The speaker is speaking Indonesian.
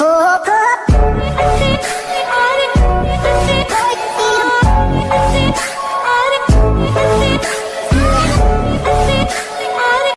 Oh,